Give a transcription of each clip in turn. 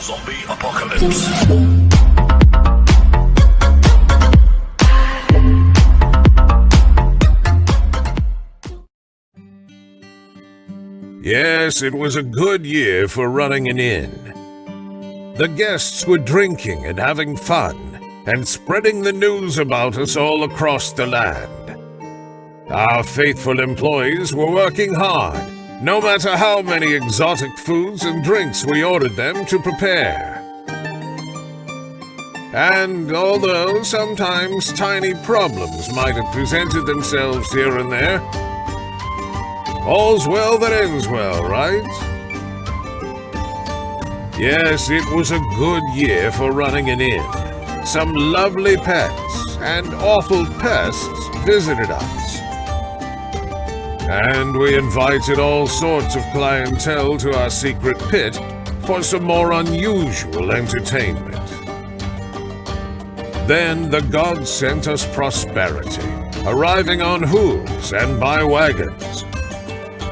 Zombie apocalypse. Yes, it was a good year for running an inn. The guests were drinking and having fun, and spreading the news about us all across the land. Our faithful employees were working hard, no matter how many exotic foods and drinks we ordered them to prepare. And although sometimes tiny problems might have presented themselves here and there, all's well that ends well, right? Yes, it was a good year for running an inn. Some lovely pets and awful pests visited us. And we invited all sorts of clientele to our secret pit for some more unusual entertainment. Then the gods sent us prosperity, arriving on hooves and by wagons.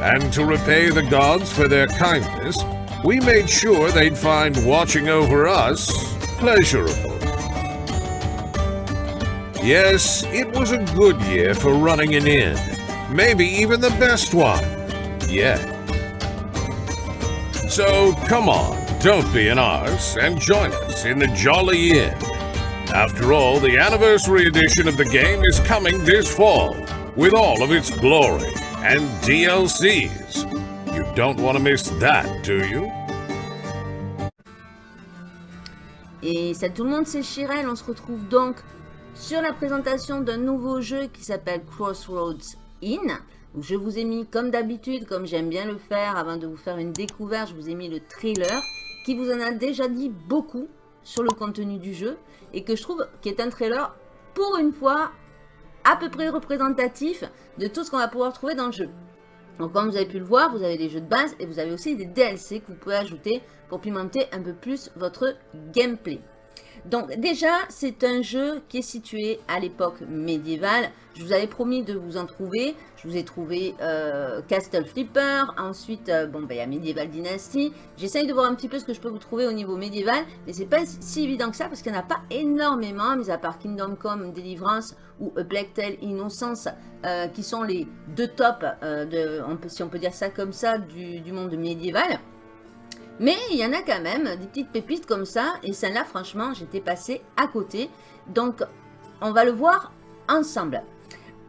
And to repay the gods for their kindness, we made sure they'd find watching over us pleasurable. Yes, it was a good year for running an inn, maybe even the best one yet. So come on, don't be an arse and join us in the Jolly Inn. After all, the anniversary edition of the game is coming this fall, with all of its glory and DLCs. You don't want to miss that, do you? Et ça, tout le monde, c'est Chirel. On se retrouve donc sur la présentation d'un nouveau jeu qui s'appelle Crossroads Donc, je vous ai mis, comme d'habitude, comme j'aime bien le faire, avant de vous faire une découverte, je vous ai mis le trailer qui vous en a déjà dit beaucoup sur le contenu du jeu et que je trouve qui est un trailer, pour une fois, à peu près représentatif de tout ce qu'on va pouvoir trouver dans le jeu. Donc comme vous avez pu le voir, vous avez des jeux de base et vous avez aussi des DLC que vous pouvez ajouter pour pimenter un peu plus votre gameplay. Donc déjà, c'est un jeu qui est situé à l'époque médiévale. Je vous avais promis de vous en trouver. Je vous ai trouvé euh, Castle Flipper. Ensuite, euh, ben, il y a Medieval Dynasty. J'essaye de voir un petit peu ce que je peux vous trouver au niveau médiéval. Mais c'est pas si évident que ça parce qu'il n'y en a pas énormément, mis à part Kingdom Come Deliverance ou A Black Tale Innocence, euh, qui sont les deux tops, si on peut dire ça comme ça, du monde médiéval. Mais il y en a quand même des petites pépites comme ça. Et celle-là, franchement, j'étais passée à côté. Donc, on va le voir ensemble.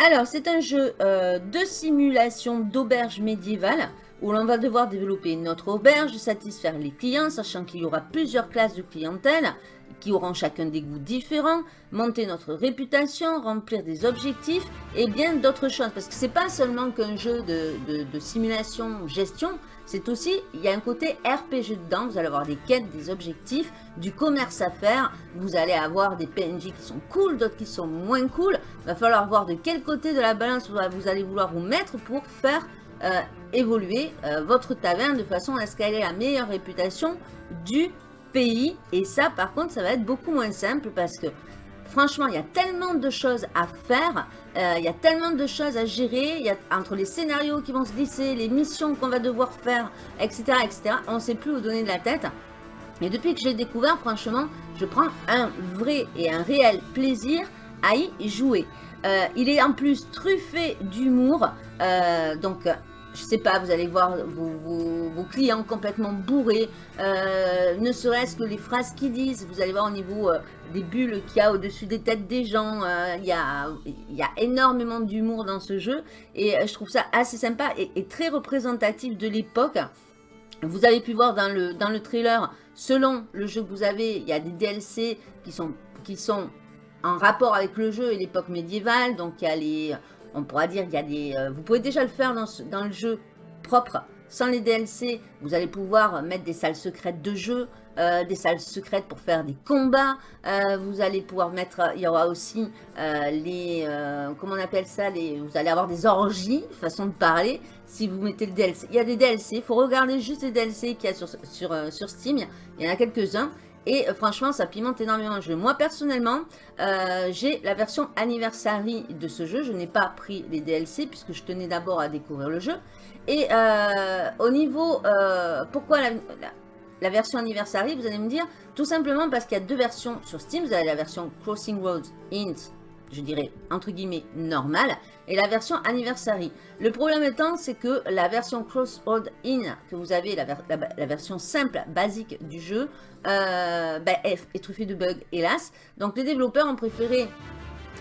Alors, c'est un jeu euh, de simulation d'auberge médiévale où l'on va devoir développer notre auberge, satisfaire les clients, sachant qu'il y aura plusieurs classes de clientèle qui auront chacun des goûts différents, monter notre réputation, remplir des objectifs et bien d'autres choses. Parce que c'est pas seulement qu'un jeu de, de, de simulation gestion, c'est aussi, il y a un côté RPG dedans, vous allez avoir des quêtes, des objectifs, du commerce à faire, vous allez avoir des PNJ qui sont cool, d'autres qui sont moins cool, il va falloir voir de quel côté de la balance vous allez vouloir vous mettre pour faire euh, évoluer euh, votre taverne de façon à ce qu'elle ait la meilleure réputation du pays. Et ça, par contre, ça va être beaucoup moins simple parce que franchement, il y a tellement de choses à faire, euh, il y a tellement de choses à gérer, y a entre les scénarios qui vont se glisser, les missions qu'on va devoir faire, etc., etc., on ne sait plus où donner de la tête. Et depuis que j'ai découvert, franchement, je prends un vrai et un réel plaisir à y jouer. Euh, il est en plus truffé d'humour, euh, donc je sais pas, vous allez voir vos, clients complètement bourrés, euh, ne serait-ce que les phrases qu'ils disent, vous allez voir au niveau euh, des bulles qu'il y a au-dessus des têtes des gens, euh, il y, a, y, a, énormément d'humour dans ce jeu, et je trouve ça assez sympa et, très représentatif de l'époque. Vous avez pu voir dans le, dans le trailer, selon le jeu que vous avez, il y a des DLC qui sont, qui sont en rapport avec le jeu et l'époque médiévale, donc il y a les on pourra dire qu'il y a des... Euh, vous pouvez déjà le faire dans, le jeu propre, sans les DLC. Vous allez pouvoir mettre des salles secrètes de jeu, euh, des salles secrètes pour faire des combats. Euh, vous allez pouvoir mettre... Il y aura aussi les... comment on appelle ça les, Vous allez avoir des orgies, façon de parler, si vous mettez le DLC. Il y a des DLC, il faut regarder juste les DLC qu'il y a sur, sur Steam. Il y en a quelques-uns. Et euh, franchement, ça pimente énormément le jeu. Moi, personnellement, euh, j'ai la version anniversary de ce jeu. Je n'ai pas pris les DLC puisque je tenais d'abord à découvrir le jeu. Et euh, au niveau... pourquoi la version Anniversary, vous allez me dire, tout simplement parce qu'il y a deux versions sur Steam. Vous avez la version Crossing Roads Int, je dirais, entre guillemets, normale, et la version Anniversary. Le problème étant, c'est que la version Crossroad In, que vous avez, la, version simple, basique du jeu, euh, ben, est, est truffée de bugs, hélas. Donc les développeurs ont préféré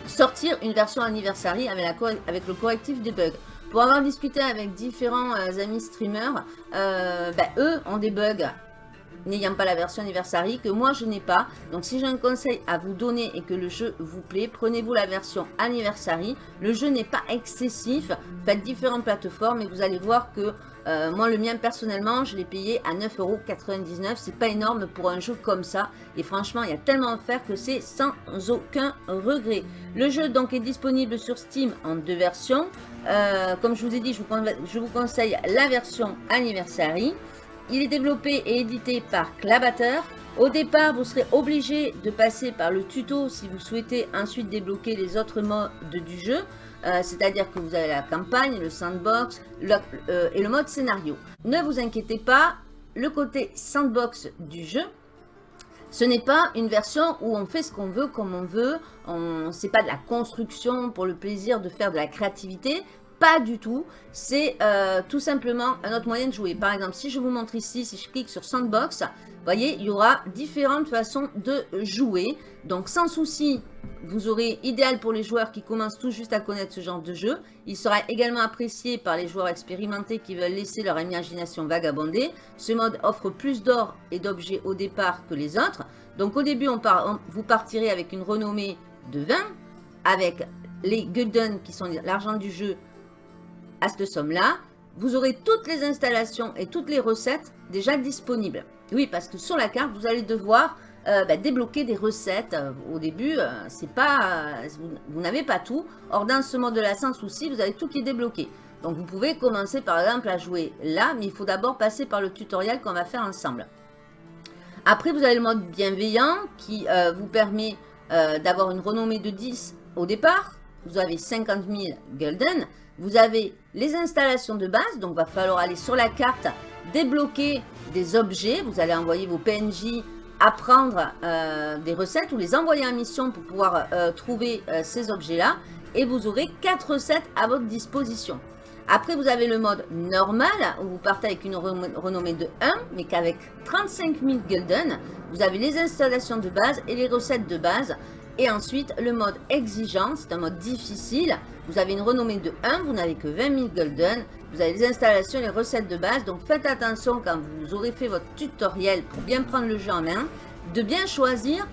sortir une version Anniversary avec le correctif des bugs. Pour avoir discuté avec différents euh, amis streamers, euh, ben, eux ont des bugs n'ayant pas la version Anniversary que moi je n'ai pas. Donc si j'ai un conseil à vous donner et que le jeu vous plaît, prenez-vous la version Anniversary. Le jeu n'est pas excessif, faites différentes plateformes et vous allez voir que euh, moi le mien personnellement je l'ai payé à 9,99€. C'est pas énorme pour un jeu comme ça et franchement il y a tellement à faire que c'est sans aucun regret. Le jeu donc est disponible sur Steam en deux versions. Euh, comme je vous ai dit, je vous, je vous conseille la version Anniversary. Il est développé et édité par Clabater. Au départ, vous serez obligé de passer par le tuto si vous souhaitez ensuite débloquer les autres modes du jeu. Euh, c'est-à-dire que vous avez la campagne, le sandbox euh, et le mode scénario. Ne vous inquiétez pas, le côté sandbox du jeu, ce n'est pas une version où on fait ce qu'on veut comme on veut, ce n'est pas de la construction pour le plaisir de faire de la créativité, pas du tout. C'est euh, tout simplement un autre moyen de jouer. Par exemple, si je vous montre ici, si je clique sur Sandbox, vous voyez, il y aura différentes façons de jouer. Donc, sans souci, vous aurez idéal pour les joueurs qui commencent tout juste à connaître ce genre de jeu. Il sera également apprécié par les joueurs expérimentés qui veulent laisser leur imagination vagabonder. Ce mode offre plus d'or et d'objets au départ que les autres. Donc, au début, on vous partirez avec une renommée de 20, avec les Gulden qui sont l'argent du jeu à cette somme-là, vous aurez toutes les installations et toutes les recettes déjà disponibles. Oui, parce que sur la carte, vous allez devoir euh, bah, débloquer des recettes. Euh, au début, euh, c'est pas, vous, n'avez pas tout. Or, dans ce mode-là, sans souci, vous avez tout qui est débloqué. Donc, vous pouvez commencer par exemple à jouer là, mais il faut d'abord passer par le tutoriel qu'on va faire ensemble. Après, vous avez le mode bienveillant qui vous permet d'avoir une renommée de 10 au départ. Vous avez 50 000 Golden. Vous avez les installations de base, donc va falloir aller sur la carte, débloquer des objets. Vous allez envoyer vos PNJ apprendre euh, des recettes ou les envoyer en mission pour pouvoir euh, trouver euh, ces objets-là. Et vous aurez 4 recettes à votre disposition. Après, vous avez le mode normal, où vous partez avec une renommée de 1, mais qu'avec 35 000 Gulden, vous avez les installations de base et les recettes de base. Et ensuite, le mode exigeant, c'est un mode difficile. Vous avez une renommée de 1, vous n'avez que 20 000 golden. Vous avez les installations, les recettes de base. Donc faites attention quand vous aurez fait votre tutoriel pour bien prendre le jeu en main, de bien choisir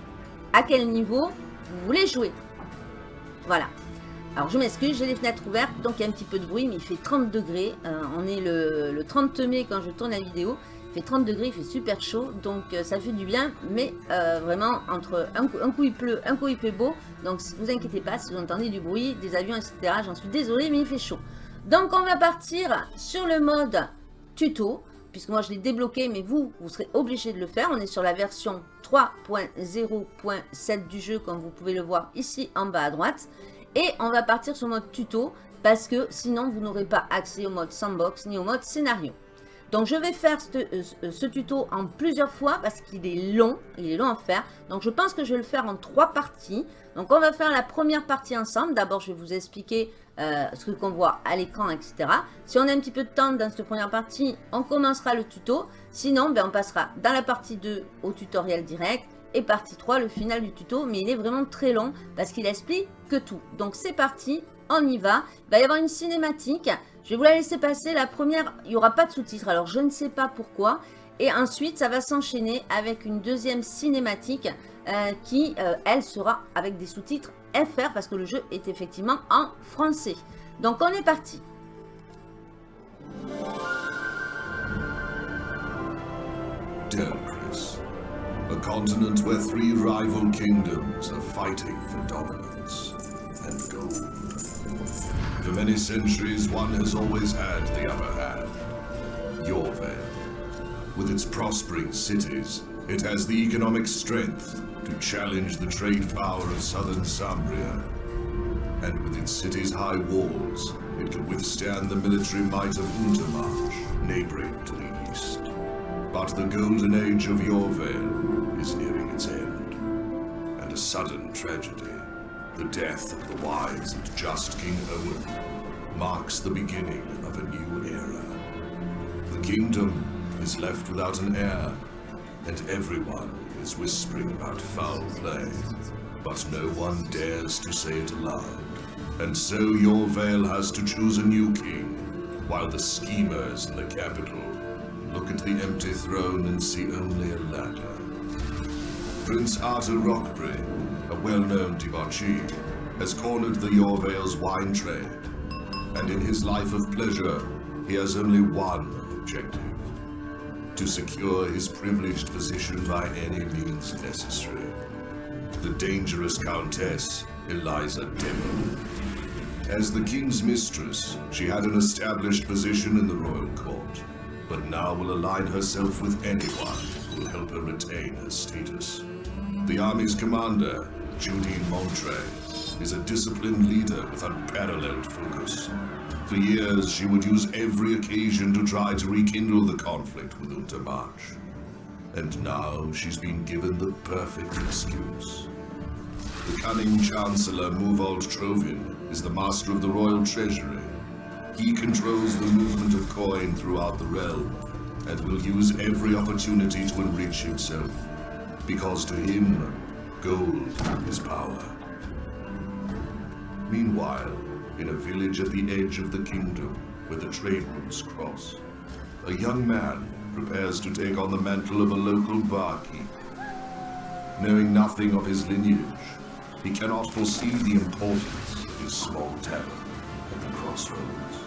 à quel niveau vous voulez jouer. Voilà. Alors je m'excuse, j'ai les fenêtres ouvertes, donc il y a un petit peu de bruit, mais il fait 30 degrés. Euh, on est le, le 30 mai quand je tourne la vidéo fait 30 degrés, il fait super chaud, donc euh, ça fait du bien, mais euh, vraiment, entre un coup, il pleut, un coup il fait beau, donc vous inquiétez pas si vous entendez du bruit, des avions, etc., j'en suis désolée, mais il fait chaud. Donc on va partir sur le mode tuto, puisque moi je l'ai débloqué, mais vous, vous serez obligé de le faire. On est sur la version 3.0.7 du jeu, comme vous pouvez le voir ici en bas à droite. Et on va partir sur le mode tuto, parce que sinon vous n'aurez pas accès au mode sandbox ni au mode scénario. Donc je vais faire euh, ce, tuto en plusieurs fois parce qu'il est long, il est long à faire. Donc je pense que je vais le faire en trois parties. Donc on va faire la première partie ensemble. D'abord je vais vous expliquer euh, ce qu'on voit à l'écran, etc. Si on a un petit peu de temps dans cette première partie, on commencera le tuto. Sinon, ben, on passera dans la partie 2 au tutoriel direct et partie 3, le final du tuto. Mais il est vraiment très long parce qu'il explique que tout. Donc c'est parti, on y va. Il va y avoir une cinématique. Je vais vous la laisser passer. La première, il n'y aura pas de sous-titres. Alors, je ne sais pas pourquoi. Et ensuite, ça va s'enchaîner avec une deuxième cinématique euh, qui, euh, elle, sera avec des sous-titres FR parce que le jeu est effectivement en français. Donc, on est parti. A continent where three rival kingdoms are fighting for dominance. For many centuries, one has always had the upper hand. Yorvale. With its prospering cities, it has the economic strength to challenge the trade power of southern Sambria. And with its city's high walls, it can withstand the military might of Untermarch, neighboring to the east. But the golden age of Yorvale is nearing its end. And a sudden tragedy, the death of the wise and just King Owen, marks the beginning of a new era. The kingdom is left without an heir, and everyone is whispering about foul play. But no one dares to say it aloud. And so your Vale has to choose a new king, while the schemers in the capital look at the empty throne and see only a ladder. Prince Arthur Rockbury, a well-known debauchee, has cornered the Yorvale's wine trade, and in his life of pleasure, he has only one objective. To secure his privileged position by any means necessary. The dangerous Countess, Eliza Devon. As the king's mistress, she had an established position in the royal court, but now will align herself with anyone who will help her retain her status. The army's commander, Judine Montre, is a disciplined leader with unparalleled focus. For years, she would use every occasion to try to rekindle the conflict with Untermarch. And now she's been given the perfect excuse. The cunning Chancellor Muvold Trovin is the master of the royal treasury. He controls the movement of coin throughout the realm, and will use every opportunity to enrich himself. Because to him, gold is power. Meanwhile, in a village at the edge of the kingdom, where the trade routes cross, a young man prepares to take on the mantle of a local barkeep. Knowing nothing of his lineage, he cannot foresee the importance of his small tavern at the crossroads.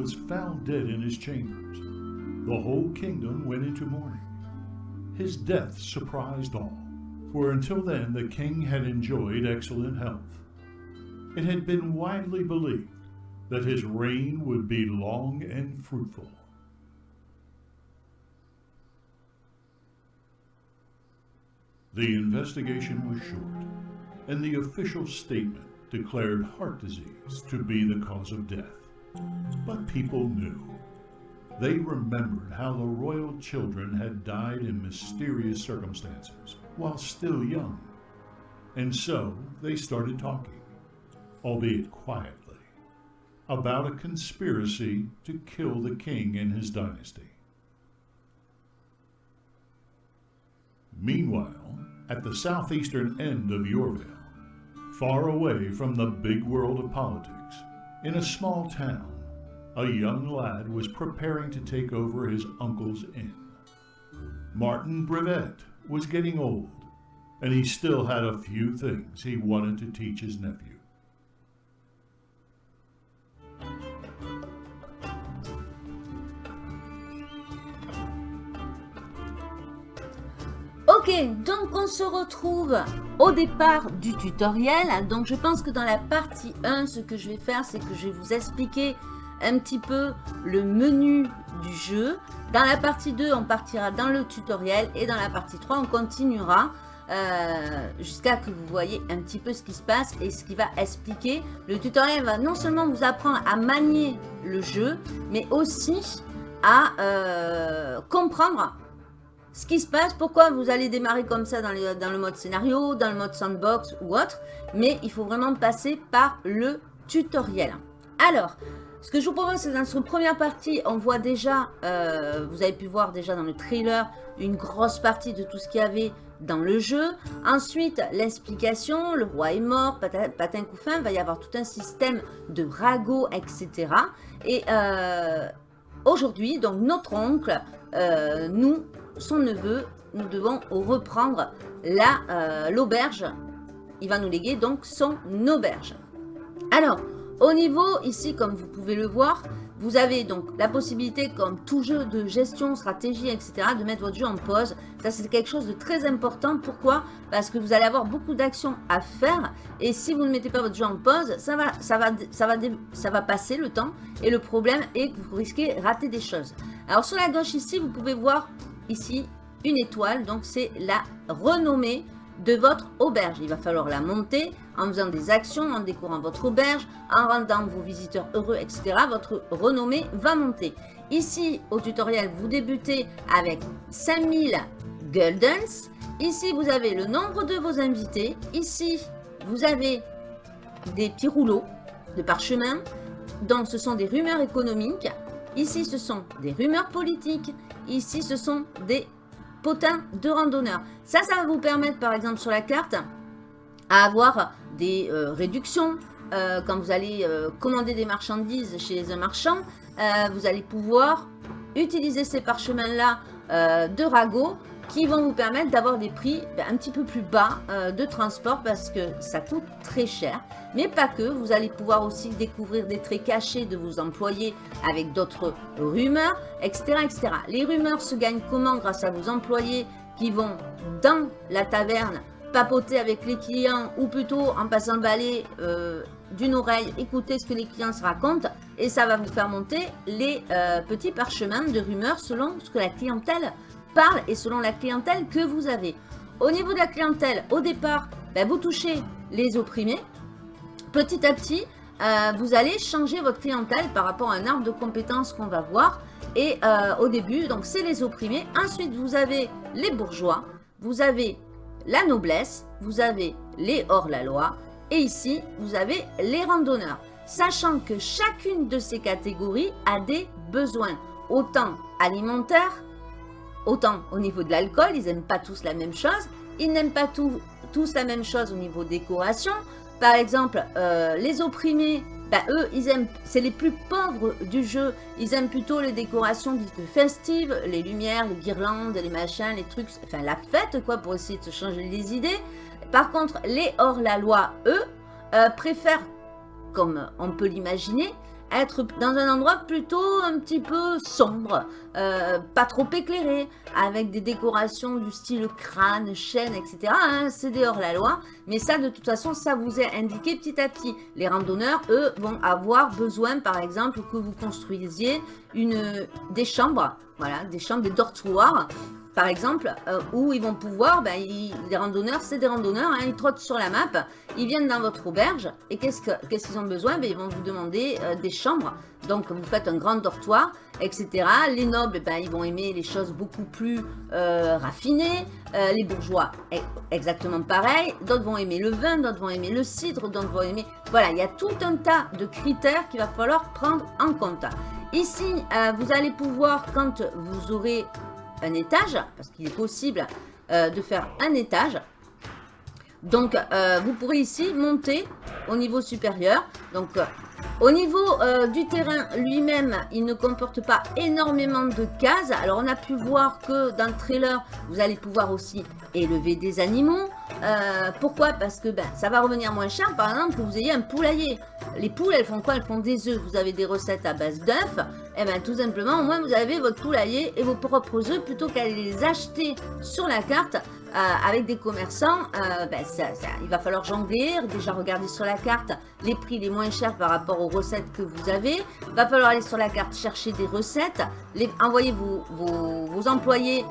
Was found dead in his chambers. The whole kingdom went into mourning. His death surprised all, for until then the king had enjoyed excellent health. It had been widely believed that his reign would be long and fruitful. The investigation was short, and the official statement declared heart disease to be the cause of death. But people knew. They remembered how the royal children had died in mysterious circumstances while still young. And so they started talking, albeit quietly, about a conspiracy to kill the king and his dynasty. Meanwhile, at the southeastern end of Yorvale, far away from the big world of politics, in a small town, a young lad was preparing to take over his uncle's inn. Martin Brevet was getting old, and he still had a few things he wanted to teach his nephew. Ok, donc on se retrouve au départ du tutoriel. Donc je pense que dans la partie 1, ce que je vais faire, c'est que je vais vous expliquer un petit peu le menu du jeu. Dans la partie 2, on partira dans le tutoriel et dans la partie 3, on continuera euh, jusqu'à que vous voyez un petit peu ce qui se passe et ce qui va expliquer. Le tutoriel va non seulement vous apprendre à manier le jeu, mais aussi à euh, comprendre ce qui se passe, pourquoi vous allez démarrer comme ça dans, le mode scénario, dans le mode sandbox ou autre, mais il faut vraiment passer par le tutoriel. Alors, ce que je vous propose, c'est dans cette première partie, on voit déjà, euh, vous avez pu voir déjà dans le trailer, une grosse partie de tout ce qu'il y avait dans le jeu. Ensuite, l'explication, le roi est mort, patin, couffin, va y avoir tout un système de ragots, etc. Et euh, aujourd'hui, donc notre oncle, euh, nous, son neveu, nous devons reprendre l'auberge. Il va nous léguer donc son auberge. Alors, au niveau, ici, comme vous pouvez le voir, vous avez donc la possibilité, comme tout jeu de gestion, stratégie, etc., de mettre votre jeu en pause. Ça, c'est quelque chose de très important. Pourquoi? Parce que vous allez avoir beaucoup d'actions à faire. Et si vous ne mettez pas votre jeu en pause, ça va, ça, va, ça, va, ça va passer le temps. Et le problème est que vous risquez de rater des choses. Alors, sur la gauche ici, vous pouvez voir ici une étoile, donc c'est la renommée de votre auberge. Il va falloir la monter en faisant des actions, en décorant votre auberge, en rendant vos visiteurs heureux, etc. Votre renommée va monter. Ici, au tutoriel, vous débutez avec 5000 Guldens. Ici, vous avez le nombre de vos invités. Ici, vous avez des petits rouleaux de parchemin. Donc, ce sont des rumeurs économiques. Ici, ce sont des rumeurs politiques. Ici, ce sont des potins de randonneurs. Ça, ça va vous permettre, par exemple, sur la carte, à avoir des euh, réductions. Euh, quand vous allez euh, commander des marchandises chez un marchand, vous allez pouvoir utiliser ces parchemins-là de ragots qui vont vous permettre d'avoir des prix ben, un petit peu plus bas euh, de transport parce que ça coûte très cher. Mais pas que, vous allez pouvoir aussi découvrir des traits cachés de vos employés avec d'autres rumeurs, etc., etc. Les rumeurs se gagnent comment Grâce à vos employés qui vont dans la taverne papoter avec les clients ou plutôt en passant le balai euh, d'une oreille, écouter ce que les clients se racontent et ça va vous faire monter les euh, petits parchemins de rumeurs selon ce que la clientèle parle et selon la clientèle que vous avez. Au niveau de la clientèle, au départ, ben, vous touchez les opprimés. Petit à petit, euh, vous allez changer votre clientèle par rapport à un arbre de compétences qu'on va voir. Et euh, au début, donc c'est les opprimés. Ensuite, vous avez les bourgeois, vous avez la noblesse, vous avez les hors-la-loi. Et ici, vous avez les randonneurs. Sachant que chacune de ces catégories a des besoins, autant alimentaires Autant au niveau de l'alcool, ils n'aiment pas tous la même chose. Ils n'aiment pas tous la même chose au niveau décoration. Par exemple, euh, les opprimés, ben, eux, ils aiment, c'est les plus pauvres du jeu. Ils aiment plutôt les décorations dites festives, les lumières, les guirlandes, les machins, les trucs, enfin la fête, quoi, pour essayer de se changer les idées. Par contre, les hors-la-loi, eux, euh, préfèrent, comme on peut l'imaginer, être dans un endroit plutôt un petit peu sombre, euh, pas trop éclairé, avec des décorations du style crâne, chaîne, etc. Hein, c'est dehors la loi, mais ça de toute façon, ça vous est indiqué petit à petit. Les randonneurs, eux, vont avoir besoin, par exemple, que vous construisiez une, des chambres, voilà, des chambres, des dortoirs, par exemple, euh, où ils vont pouvoir, ben, les randonneurs, c'est des randonneurs, hein, ils trottent sur la map, ils viennent dans votre auberge, et qu'est-ce qu'ils ont besoin? Ben, Ils vont vous demander euh, des chambres, donc vous faites un grand dortoir, etc. Les nobles, ben, ils vont aimer les choses beaucoup plus euh, raffinées, les bourgeois, exactement pareil, d'autres vont aimer le vin, d'autres vont aimer le cidre, d'autres vont aimer... Voilà, il y a tout un tas de critères qu'il va falloir prendre en compte. Ici, vous allez pouvoir, quand vous aurez un étage, parce qu'il est possible euh, de faire un étage. Donc, euh, vous pourrez ici monter au niveau supérieur. Donc, au niveau du terrain lui-même, il ne comporte pas énormément de cases. Alors, on a pu voir que dans le trailer, vous allez pouvoir aussi élever des animaux. pourquoi? Parce que ben, ça va revenir moins cher, par exemple, que vous ayez un poulailler. Les poules, elles font quoi? Elles font des œufs. Vous avez des recettes à base d'œufs. Et eh bien, tout simplement, au moins, vous avez votre poulailler et vos propres œufs plutôt qu'à les acheter sur la carte euh, avec des commerçants. Euh, ben, il va falloir jongler, déjà regarder sur la carte les prix les moins chers par rapport aux recettes que vous avez. Il va falloir aller sur la carte chercher des recettes, les, envoyer vos employés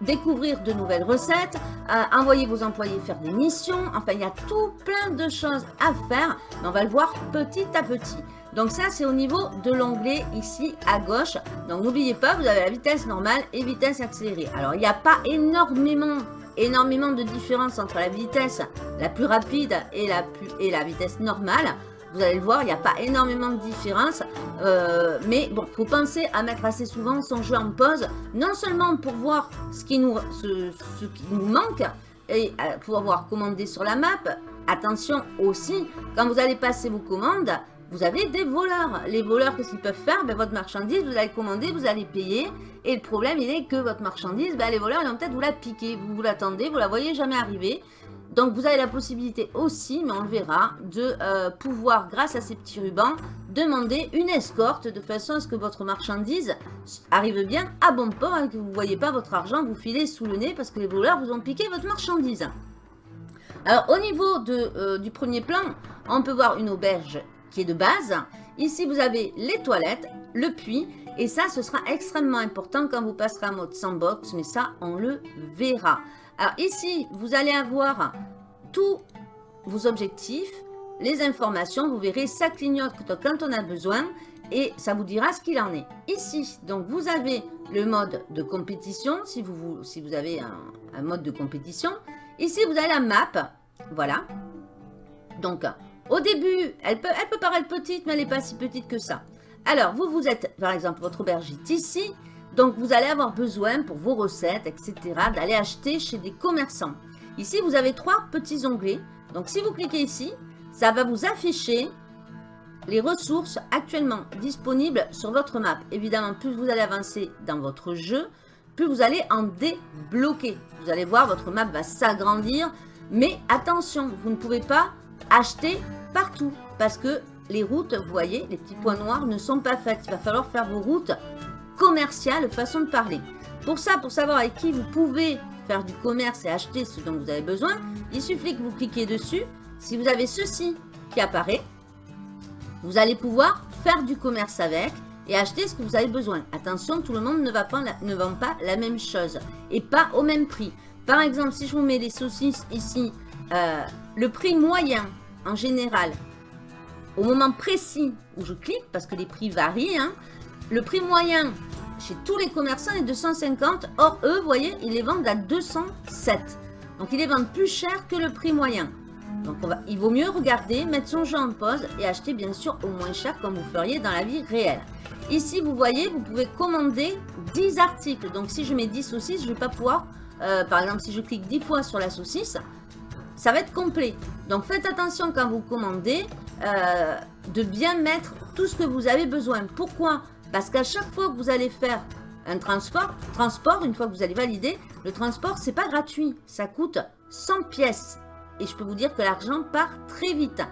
découvrir de nouvelles recettes, euh, envoyer vos employés faire des missions. Enfin, il y a tout plein de choses à faire, mais on va le voir petit à petit. Donc ça, c'est au niveau de l'onglet ici à gauche. Donc n'oubliez pas, vous avez la vitesse normale et vitesse accélérée. Alors, il n'y a pas énormément énormément de différence entre la vitesse la plus rapide et la, plus, et la vitesse normale. Vous allez le voir, il n'y a pas énormément de différence. Euh, mais bon, faut penser à mettre assez souvent son jeu en pause. Non seulement pour voir ce qui nous, manque et euh, pour pouvoir commander sur la map. Attention aussi, quand vous allez passer vos commandes, vous avez des voleurs. Les voleurs, qu'est-ce qu'ils peuvent faire? Ben, Votre marchandise, vous allez commander, vous allez payer. Et le problème, il est que votre marchandise, ben, les voleurs, ils vont peut-être vous la piquer. Vous, vous l'attendez, vous la voyez jamais arriver. Donc vous avez la possibilité aussi, mais on le verra, de euh, pouvoir, grâce à ces petits rubans, demander une escorte de façon à ce que votre marchandise arrive bien à bon port et que vous ne voyez pas votre argent vous filer sous le nez parce que les voleurs vous ont piqué votre marchandise. Alors au niveau euh, du premier plan, on peut voir une auberge qui est de base. Ici vous avez les toilettes, le puits Et ça, ce sera extrêmement important quand vous passerez en mode sandbox, mais ça, on le verra. Alors ici, vous allez avoir tous vos objectifs, les informations, vous verrez, ça clignote quand on a besoin et ça vous dira ce qu'il en est. Ici, donc vous avez le mode de compétition, si vous, avez un, mode de compétition. Ici, vous avez la map, voilà. Donc, au début, elle peut, elle paraître petite, mais elle n'est pas si petite que ça. Alors, vous, vous êtes, par exemple, votre auberge ici. Donc, vous allez avoir besoin, pour vos recettes, etc., d'aller acheter chez des commerçants. Ici, vous avez trois petits onglets. Donc, si vous cliquez ici, ça va vous afficher les ressources actuellement disponibles sur votre map. Évidemment, plus vous allez avancer dans votre jeu, plus vous allez en débloquer. Vous allez voir, votre map va s'agrandir. Mais attention, vous ne pouvez pas acheter partout parce que les routes, vous voyez, les petits points noirs ne sont pas faites. Il va falloir faire vos routes commerciales, façon de parler. Pour ça, pour savoir avec qui vous pouvez faire du commerce et acheter ce dont vous avez besoin, il suffit que vous cliquez dessus. Si vous avez ceci qui apparaît, vous allez pouvoir faire du commerce avec et acheter ce que vous avez besoin. Attention, tout le monde ne, ne vend pas la même chose et pas au même prix. Par exemple, si je vous mets les saucisses ici, euh, le prix moyen en général, au moment précis où je clique, parce que les prix varient, hein, le prix moyen chez tous les commerçants est de 150. Or, eux, vous voyez, ils les vendent à 207. Donc, ils les vendent plus cher que le prix moyen. Donc, il vaut mieux regarder, mettre son jeu en pause et acheter bien sûr au moins cher comme vous feriez dans la vie réelle. Ici, vous voyez, vous pouvez commander 10 articles. Donc, si je mets 10 saucisses, je ne vais pas pouvoir, euh, par exemple, si je clique 10 fois sur la saucisse, ça va être complet. Donc, faites attention quand vous commandez euh, de bien mettre tout ce que vous avez besoin. Pourquoi? Parce qu'à chaque fois que vous allez faire un transport, une fois que vous allez valider, le transport, c'est pas gratuit. Ça coûte 100 pièces. Et je peux vous dire que l'argent part très vite.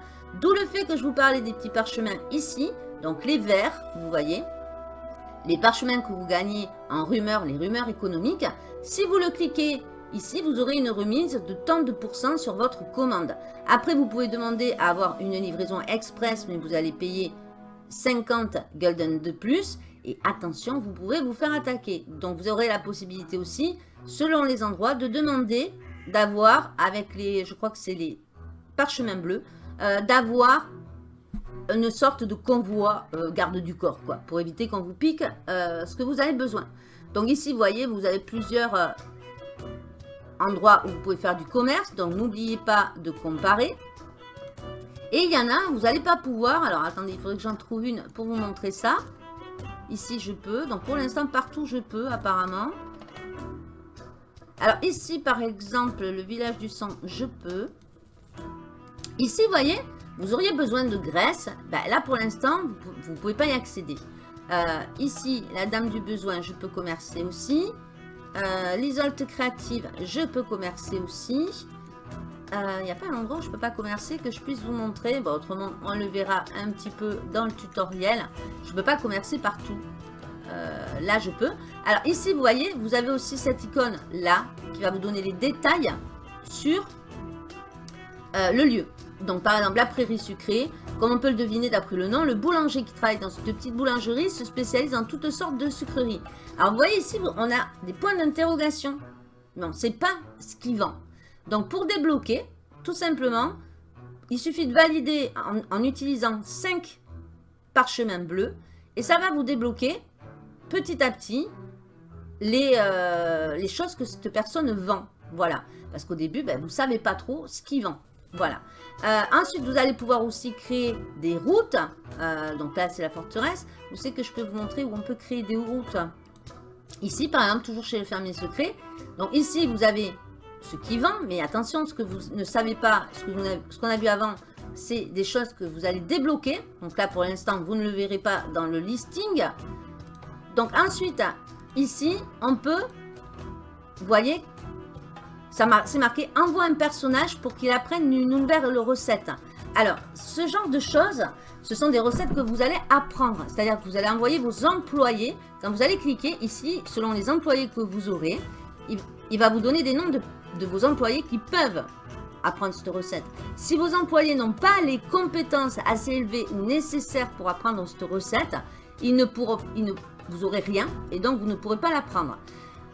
D'où le fait que je vous parlais des petits parchemins ici. Donc les verts, vous voyez. Les parchemins que vous gagnez en rumeurs, les rumeurs économiques. Si vous le cliquez ici, vous aurez une remise de tant de pourcents sur votre commande. Après, vous pouvez demander à avoir une livraison express, mais vous allez payer 50 golden de plus. Et attention, vous pouvez vous faire attaquer. Donc, vous aurez la possibilité aussi, selon les endroits, de demander d'avoir, avec les, je crois que c'est les parchemins bleus, euh, d'avoir une sorte de convoi euh, garde du corps, quoi, pour éviter qu'on vous pique euh, ce que vous avez besoin. Donc ici, vous voyez, vous avez plusieurs endroits où vous pouvez faire du commerce, donc n'oubliez pas de comparer. Et il y en a, vous n'allez pas pouvoir, alors attendez, il faudrait que j'en trouve une pour vous montrer ça. Ici, je peux, donc pour l'instant, partout, je peux, apparemment. Alors ici, par exemple, le village du sang, je peux. Ici, vous voyez, vous auriez besoin de graisse. Ben, là, pour l'instant, vous ne pouvez pas y accéder. Euh, ici, la dame du besoin, je peux commercer aussi. Euh, L'isolte créative, je peux commercer aussi. Il euh, n'y a pas un endroit où je ne peux pas commercer que je puisse vous montrer? Bon, autrement, on le verra un petit peu dans le tutoriel. Je ne peux pas commercer partout. Euh, là, je peux. Alors ici, vous voyez, vous avez aussi cette icône là qui va vous donner les détails sur euh, le lieu. Donc par exemple, la prairie sucrée, comme on peut le deviner d'après le nom, le boulanger qui travaille dans cette petite boulangerie se spécialise en toutes sortes de sucreries. Alors vous voyez ici, on a des points d'interrogation. Mais on ne sait pas ce qu'il vend. Donc pour débloquer, tout simplement, il suffit de valider en, utilisant 5 parchemins bleus et ça va vous débloquer petit à petit les, euh, choses que cette personne vend. Voilà. Parce qu'au début, ben, vous ne savez pas trop ce qu'il vend. Voilà. Euh, ensuite, vous allez pouvoir aussi créer des routes. Euh, donc là, c'est la forteresse. Vous savez que je peux vous montrer où on peut créer des routes. Ici, par exemple, toujours chez le fermier secret. Donc ici, vous avez ce qui vend. Mais attention, ce que vous ne savez pas, ce qu'on a vu avant, c'est des choses que vous allez débloquer. Donc là, pour l'instant, vous ne le verrez pas dans le listing. Donc ensuite, ici, on peut, vous voyez, c'est marqué « Envoie un personnage pour qu'il apprenne une nouvelle recette ». Alors, ce genre de choses, ce sont des recettes que vous allez apprendre. C'est-à-dire que vous allez envoyer vos employés. Quand vous allez cliquer ici, selon les employés que vous aurez, il, va vous donner des noms de, de vos employés qui peuvent apprendre cette recette. Si vos employés n'ont pas les compétences assez élevées nécessaires pour apprendre cette recette, ils ne vous aurez rien et donc vous ne pourrez pas la prendre.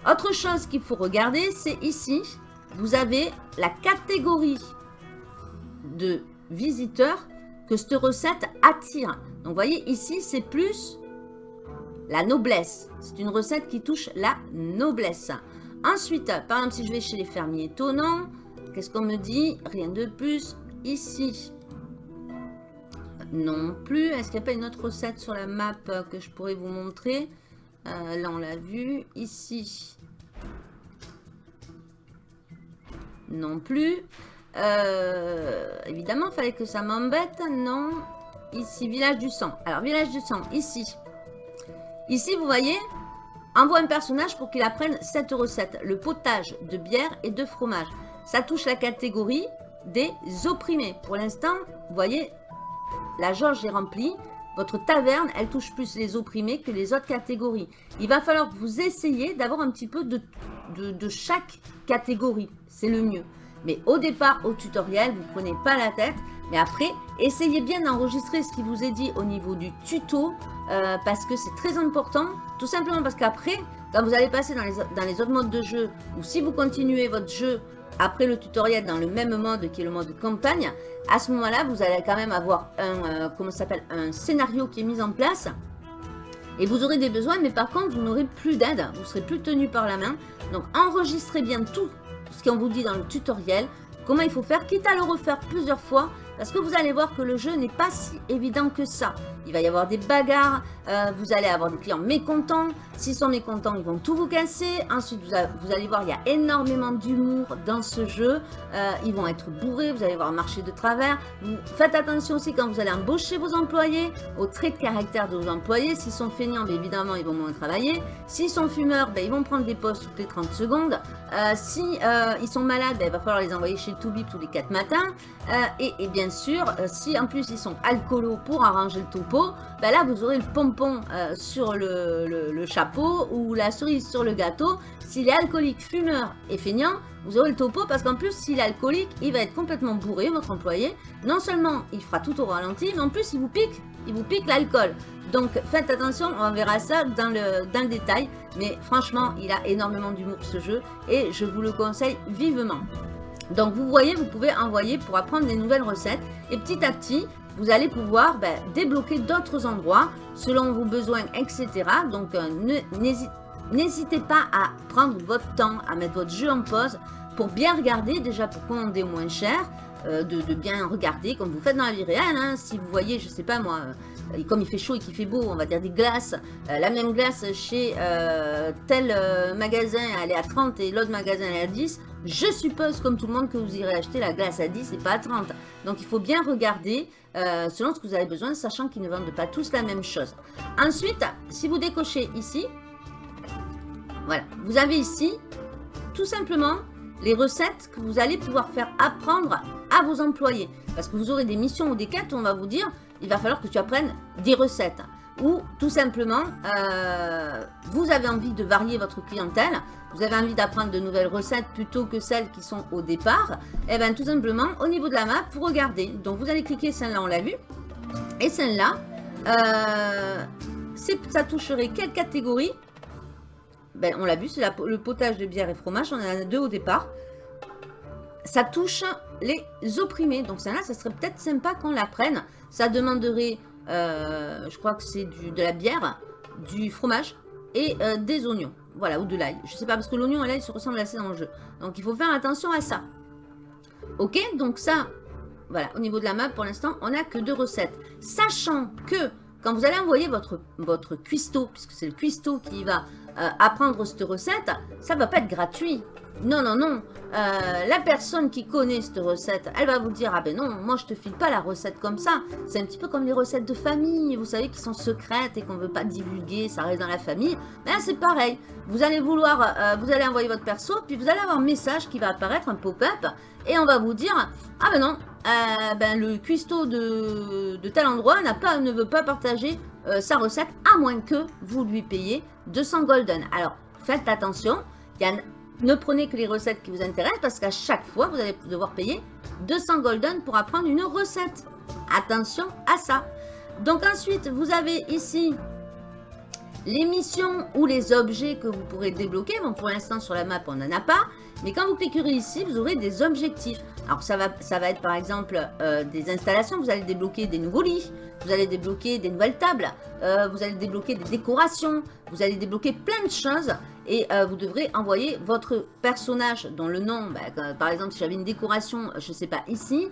Autre chose qu'il faut regarder, c'est ici, vous avez la catégorie de visiteurs que cette recette attire. Donc, vous voyez, ici, c'est plus la noblesse. C'est une recette qui touche la noblesse. Ensuite, par exemple, si je vais chez les fermiers étonnants, qu'est-ce qu'on me dit? Rien de plus. Ici, non plus. Est-ce qu'il n'y a pas une autre recette sur la map que je pourrais vous montrer? Euh, Là, on l'a vu. Ici, non plus. Euh, évidemment, il fallait que ça m'embête. Non? Ici, village du sang. Alors, village du sang, ici. Ici, vous voyez, envoie un personnage pour qu'il apprenne cette recette. Le potage de bière et de fromage. Ça touche la catégorie des opprimés. Pour l'instant, vous voyez, la jauge est remplie. Votre taverne, elle touche plus les opprimés que les autres catégories. Il va falloir que vous essayiez d'avoir un petit peu de, de chaque catégorie. C'est le mieux. Mais au départ, au tutoriel, vous ne prenez pas la tête. Mais après, essayez bien d'enregistrer ce qui vous est dit au niveau du tuto. Euh, parce que c'est très important. Tout simplement parce qu'après, quand vous allez passer dans les, autres modes de jeu, ou si vous continuez votre jeu après le tutoriel dans le même mode qui est le mode campagne, à ce moment-là, vous allez quand même avoir un, euh, comment s'appelle, un scénario qui est mis en place. Et vous aurez des besoins, mais par contre, vous n'aurez plus d'aide. Vous serez plus tenu par la main. Donc, enregistrez bien tout ce qu'on vous dit dans le tutoriel, comment il faut faire, quitte à le refaire plusieurs fois, parce que vous allez voir que le jeu n'est pas si évident que ça? Il va y avoir des bagarres, euh, vous allez avoir des clients mécontents. S'ils sont mécontents, ils vont tout vous casser. Ensuite, vous, allez voir, il y a énormément d'humour dans ce jeu. Euh, ils vont être bourrés, vous allez voir marcher de travers. Vous, faites attention aussi quand vous allez embaucher vos employés, aux traits de caractère de vos employés. S'ils sont feignants, bien évidemment, ils vont moins travailler. S'ils sont fumeurs, ben, ils vont prendre des postes toutes les 30 secondes. Euh, si ils sont malades, ben, il va falloir les envoyer chez Toubib tous les 4 matins. Et, et, bien sûr, si en plus ils sont alcoolos pour arranger le topo, ben là vous aurez le pompon euh, sur le, chapeau ou la cerise sur le gâteau. S'il est alcoolique, fumeur et feignant, vous aurez le topo parce qu'en plus s'il est alcoolique, il va être complètement bourré, votre employé. Non seulement il fera tout au ralenti, mais en plus il vous pique, il vous pique l'alcool. Donc faites attention, on verra ça dans le détail. Mais franchement, il a énormément d'humour ce jeu et je vous le conseille vivement. Donc vous voyez, vous pouvez envoyer pour apprendre des nouvelles recettes et petit à petit, vous allez pouvoir ben, débloquer d'autres endroits selon vos besoins, etc. Donc, euh, n'hésitez pas à prendre votre temps, à mettre votre jeu en pause pour bien regarder, déjà pour commander moins cher, euh, de, bien regarder comme vous faites dans la vie réelle. Hein. Si vous voyez, je sais pas moi, euh, comme il fait chaud et qu'il fait beau, on va dire des glaces, la même glace chez tel magasin elle est à 30 et l'autre magasin elle est à 10, je suppose, comme tout le monde, que vous irez acheter la glace à 10 et pas à 30. Donc, il faut bien regarder euh, selon ce que vous avez besoin, sachant qu'ils ne vendent pas tous la même chose. Ensuite, si vous décochez ici, voilà, vous avez ici, tout simplement, les recettes que vous allez pouvoir faire apprendre à vos employés. Parce que vous aurez des missions ou des quêtes où on va vous dire, il va falloir que tu apprennes des recettes ou tout simplement, euh, vous avez envie de varier votre clientèle, vous avez envie d'apprendre de nouvelles recettes plutôt que celles qui sont au départ, et eh bien tout simplement, au niveau de la map, vous regardez. Donc vous allez cliquer celle-là, on l'a vu, et celle-là, euh, ça toucherait quelle catégorie? Ben, On l'a vu, c'est le potage de bière et fromage, on en a deux au départ. Ça touche les opprimés, donc celle-là, ça serait peut-être sympa qu'on la prenne. Ça demanderait euh, je crois que c'est de la bière, du fromage et euh, des oignons. Voilà, ou de l'ail. Je sais pas, parce que l'oignon et l'ail se ressemblent assez dans le jeu. Donc, il faut faire attention à ça. Ok, donc ça, voilà, au niveau de la map, pour l'instant, on n'a que deux recettes. Sachant que, quand vous allez envoyer votre, votre cuistot, puisque c'est le cuistot qui va euh, apprendre cette recette, ça va pas être gratuit. Non, non, non. Euh, la personne qui connaît cette recette, elle va vous dire, ah ben non, moi je te file pas la recette comme ça. C'est un petit peu comme les recettes de famille, vous savez, qui sont secrètes et qu'on veut pas divulguer, ça reste dans la famille. Ben c'est pareil. Vous allez vouloir, euh, vous allez envoyer votre perso, puis vous allez avoir un message qui va apparaître, un pop-up, et on va vous dire, ah ben non, ben le cuistot de, de tel endroit pas, ne veut pas partager sa recette, à moins que vous lui payiez 200 golden. Alors, faites attention, ne prenez que les recettes qui vous intéressent parce qu'à chaque fois, vous allez devoir payer 200 golden pour apprendre une recette. Attention à ça. Donc ensuite, vous avez ici Les missions ou les objets que vous pourrez débloquer, bon pour l'instant sur la map on n'en a pas, mais quand vous cliquerez ici, vous aurez des objectifs. Alors ça va, ça va être par exemple euh, des installations, vous allez débloquer des nouveaux lits, vous allez débloquer des nouvelles tables, euh, vous allez débloquer des décorations, vous allez débloquer plein de choses. Et euh, vous devrez envoyer votre personnage dont le nom, bah, par exemple si j'avais une décoration, je ne sais pas ici,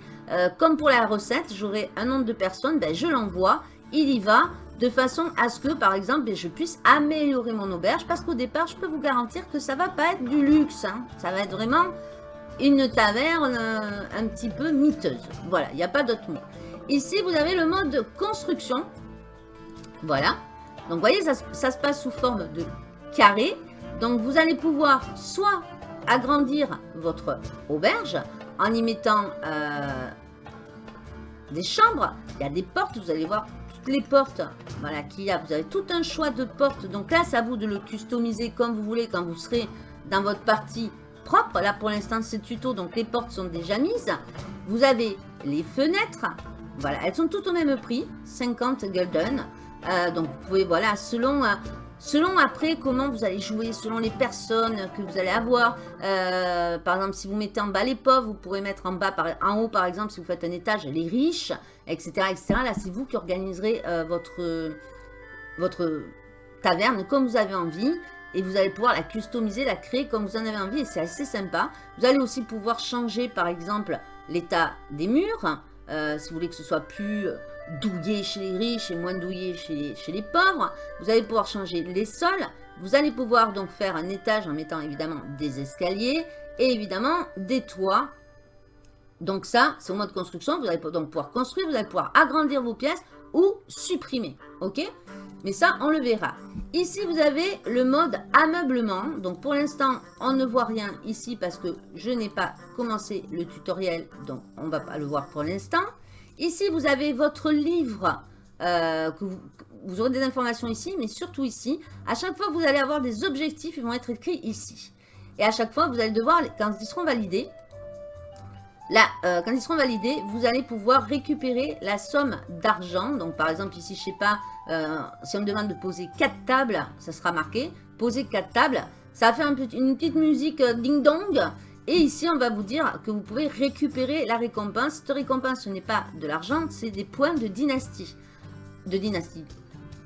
comme pour la recette, j'aurai un nombre de personnes, ben, je l'envoie, il y va, de façon à ce que, par exemple, je puisse améliorer mon auberge, parce qu'au départ, je peux vous garantir que ça va pas être du luxe, hein. ça va être vraiment une taverne euh, un petit peu miteuse. Voilà, il n'y a pas d'autre mot. Ici, vous avez le mode construction. Voilà. Donc, vous voyez, ça, se passe sous forme de carré. Donc, vous allez pouvoir soit agrandir votre auberge en y mettant euh, des chambres. Il y a des portes, vous allez voir les portes voilà, qu'il y a. Vous avez tout un choix de portes. Donc là, c'est à vous de le customiser comme vous voulez quand vous serez dans votre partie propre. Là, pour l'instant, c'est tuto, donc les portes sont déjà mises. Vous avez les fenêtres. Voilà, elles sont toutes au même prix, 50 gulden. Euh, donc, vous pouvez, voilà, selon... Euh, selon après comment vous allez jouer, selon les personnes que vous allez avoir. Euh, par exemple, si vous mettez en bas les pauvres, vous pourrez mettre en bas, par, en haut par exemple, si vous faites un étage, les riches, etc. etc. Là, c'est vous qui organiserez votre, votre taverne comme vous avez envie et vous allez pouvoir la customiser, la créer comme vous en avez envie et c'est assez sympa. Vous allez aussi pouvoir changer par exemple l'état des murs, euh, si vous voulez que ce soit plus euh, douillé chez les riches et moins douillé chez, chez les pauvres. Vous allez pouvoir changer les sols, vous allez pouvoir donc faire un étage en mettant évidemment des escaliers et évidemment des toits. Donc ça, c'est au mode construction, vous allez donc pouvoir construire, vous allez pouvoir agrandir vos pièces ou supprimer, ok? Mais ça, on le verra. Ici, vous avez le mode ameublement. Donc, pour l'instant, on ne voit rien ici parce que je n'ai pas commencé le tutoriel. Donc, on ne va pas le voir pour l'instant. Ici, vous avez votre livre. Euh, vous, aurez des informations ici, mais surtout ici. À chaque fois, vous allez avoir des objectifs. Ils vont être écrits ici. Et à chaque fois, vous allez devoir, quand ils seront validés, Là, euh, quand ils seront validés, vous allez pouvoir récupérer la somme d'argent. Donc, par exemple, ici, je sais pas, euh, si on me demande de poser 4 tables, ça sera marqué. Poser 4 tables, ça va faire une petite musique euh, ding-dong. Et ici, on va vous dire que vous pouvez récupérer la récompense. Cette récompense, ce n'est pas de l'argent, c'est des points de dynastie. De dynastie.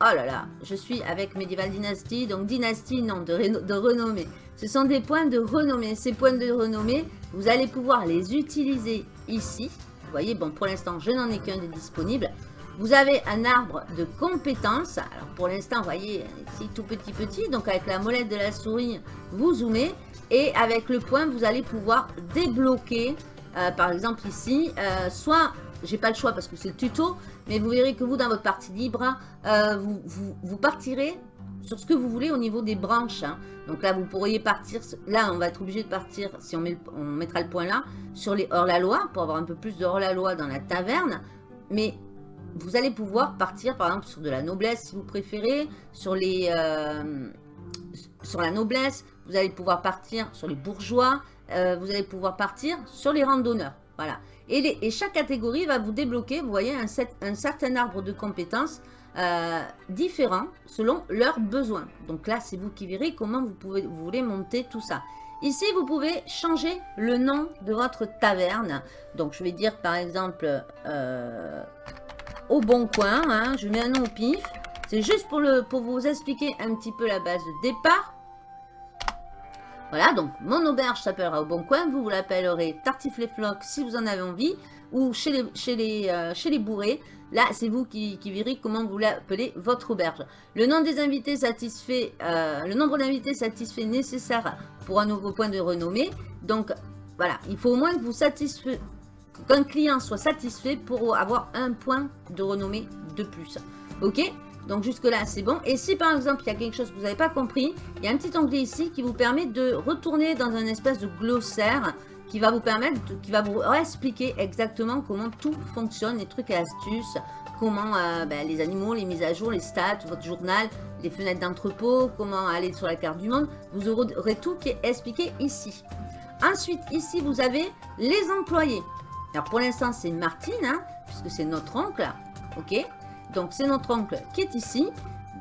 Oh là là, je suis avec Medieval Dynasty, donc dynastie, non, de, de renommée. Ce sont des points de renommée. Ces points de renommée, vous allez pouvoir les utiliser ici. Vous voyez, bon, pour l'instant, je n'en ai qu'un de disponible. Vous avez un arbre de compétences. Alors, pour l'instant, vous voyez, c'est tout petit petit. Donc, avec la molette de la souris, vous zoomez. Et avec le point, vous allez pouvoir débloquer, euh, par exemple ici, euh, soit, j'ai pas le choix parce que c'est le tuto, mais vous verrez que vous, dans votre partie libre, euh, vous partirez sur ce que vous voulez au niveau des branches. Hein. Donc là, vous pourriez partir, là, on va être obligé de partir, si on, met on mettra le point là, sur les hors-la-loi, pour avoir un peu plus de hors-la-loi dans la taverne. Mais vous allez pouvoir partir, par exemple, sur de la noblesse, si vous préférez, sur les... Euh, sur la noblesse, vous allez pouvoir partir sur les bourgeois, euh, vous allez pouvoir partir sur les randonneurs. Voilà. Et, et, chaque catégorie va vous débloquer, vous voyez, un certain arbre de compétences euh, différents selon leurs besoins. Donc là, c'est vous qui verrez comment vous, pouvez, vous voulez monter tout ça. Ici, vous pouvez changer le nom de votre taverne. Donc, je vais dire par exemple euh, au bon coin. Hein. je mets un nom au pif. C'est juste pour, le, pour vous expliquer un petit peu la base de départ. Voilà, donc mon auberge s'appellera au bon coin. Vous, vous l'appellerez tartiflette si vous en avez envie. Ou chez les, chez les, euh, chez les bourrés. Là, c'est vous qui, verrez comment vous l'appelez votre auberge. Le nombre des invités satisfait, euh, le nombre d'invités satisfait nécessaire pour un nouveau point de renommée. Donc, voilà, il faut au moins que vous qu'un client soit satisfait pour avoir un point de renommée de plus. Ok? Donc jusque là c'est bon. Et si par exemple il y a quelque chose que vous n'avez pas compris, il y a un petit onglet ici qui vous permet de retourner dans un espèce de glossaire qui va vous permettre, qui va vous expliquer exactement comment tout fonctionne, les trucs et astuces, comment euh, ben, les animaux, les mises à jour, les stats, votre journal, les fenêtres d'entrepôt, comment aller sur la carte du monde. Vous aurez tout qui est expliqué ici. Ensuite, ici, vous avez les employés. Alors, pour l'instant, c'est Martine, hein, puisque c'est notre oncle. OK Donc, c'est notre oncle qui est ici.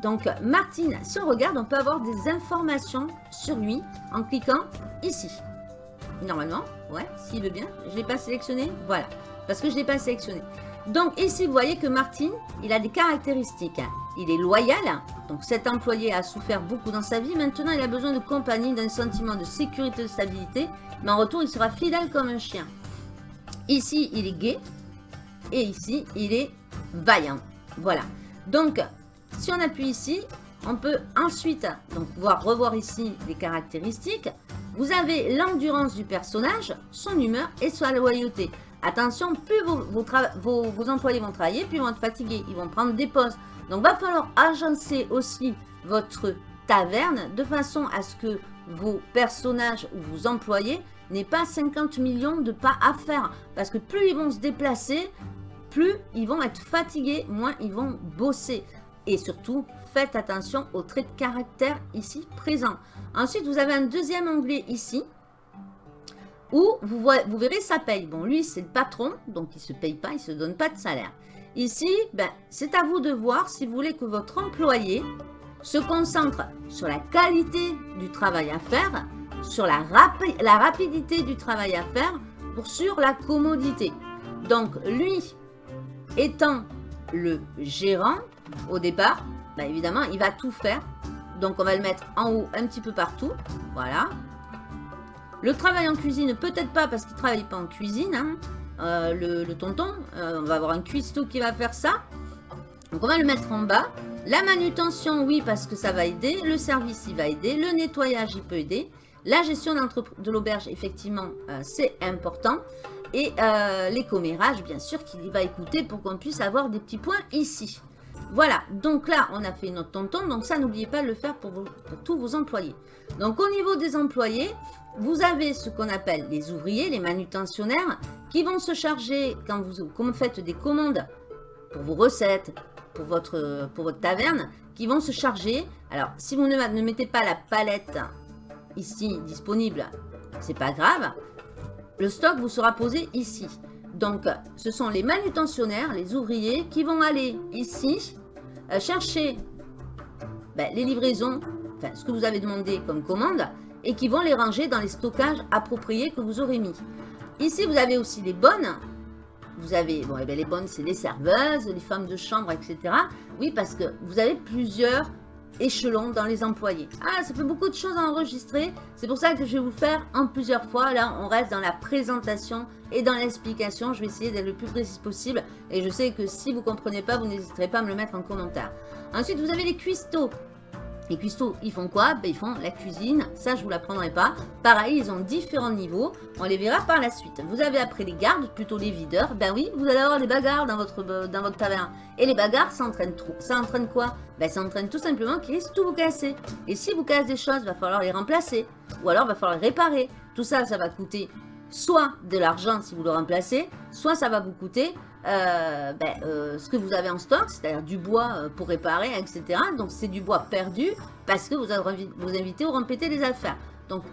Donc, Martine, si on regarde, on peut avoir des informations sur lui en cliquant ici. Normalement, ouais, s'il veut bien. Je ne l'ai pas sélectionné, voilà. Parce que je ne l'ai pas sélectionné. Donc, ici, vous voyez que Martine, il a des caractéristiques. Il est loyal. Donc, cet employé a souffert beaucoup dans sa vie. Maintenant, il a besoin de compagnie, d'un sentiment de sécurité, de stabilité. Mais en retour, il sera fidèle comme un chien. Ici, il est gai. Et ici, il est vaillant. Voilà. Donc, si on appuie ici, on peut ensuite donc, pouvoir revoir ici les caractéristiques. Vous avez l'endurance du personnage, son humeur et sa loyauté. Attention, plus vos, employés vont travailler, plus ils vont être fatigués. Ils vont prendre des pauses. Donc, va falloir agencer aussi votre taverne de façon à ce que vos personnages ou vos employés n'aient pas 50 millions de pas à faire. Parce que plus ils vont se déplacer, plus ils vont être fatigués, moins ils vont bosser. Et surtout, faites attention aux traits de caractère ici présents. Ensuite, vous avez un deuxième onglet ici où vous, verrez sa paye. Bon, lui, c'est le patron, donc il ne se paye pas, il ne se donne pas de salaire. Ici, ben, c'est à vous de voir si vous voulez que votre employé se concentre sur la qualité du travail à faire, sur la, la rapidité du travail à faire, pour sur la commodité. Donc, lui, étant le gérant, au départ, ben, évidemment, il va tout faire. Donc, on va le mettre en haut un petit peu partout. Voilà. Le travail en cuisine, peut-être pas parce qu'il ne travaille pas en cuisine. Hein. Euh, le, tonton, euh, on va avoir un cuistot qui va faire ça. Donc, on va le mettre en bas. La manutention, oui, parce que ça va aider. Le service, il va aider. Le nettoyage, il peut aider. La gestion de l'auberge, effectivement, euh, c'est important. Et les commérages, bien sûr, qu'il va écouter pour qu'on puisse avoir des petits points ici. Voilà, donc là, on a fait notre tonton. Donc ça, n'oubliez pas de le faire pour, tous vos employés. Donc au niveau des employés, vous avez ce qu'on appelle les ouvriers, les manutentionnaires, qui vont se charger, quand vous, faites des commandes pour vos recettes, pour votre, pour votre taverne, qui vont se charger. Alors, si vous ne, ne mettez pas la palette ici disponible, c'est pas grave. Le stock vous sera posé ici. Donc, ce sont les manutentionnaires, les ouvriers, qui vont aller ici euh, chercher ben, les livraisons, enfin, ce que vous avez demandé comme commande, et qui vont les ranger dans les stockages appropriés que vous aurez mis. Ici, vous avez aussi les bonnes. Vous avez, bon, eh ben, les bonnes, c'est les serveuses, les femmes de chambre, etc. Oui, parce que vous avez plusieurs échelon dans les employés. Ah, ça fait beaucoup de choses à enregistrer. C'est pour ça que je vais vous faire en plusieurs fois. Là, on reste dans la présentation et dans l'explication. Je vais essayer d'être le plus précis possible. Et je sais que si vous ne comprenez pas, vous n'hésiterez pas à me le mettre en commentaire. Ensuite, vous avez les cuistots. Les cuistots, ils font quoi? Ben, Ils font la cuisine. Ça, je vous l'apprendrai pas. Pareil, ils ont différents niveaux. On les verra par la suite. Vous avez après les gardes, plutôt les videurs. Ben oui, vous allez avoir des bagarres dans votre, dans votre taverne. Et les bagarres, ça entraîne, trop. ça entraîne quoi? Ben, Ça entraîne tout simplement qu'ils risquent tout vous casser. Et si vous cassez des choses, va falloir les remplacer. Ou alors, va falloir les réparer. Tout ça, ça va coûter soit de l'argent si vous le remplacez, soit ça va vous coûter euh, ben, euh, ce que vous avez en stock, c'est-à-dire du bois euh, pour réparer, etc. Donc c'est du bois perdu parce que vous vous invitez au rempéter les affaires. Donc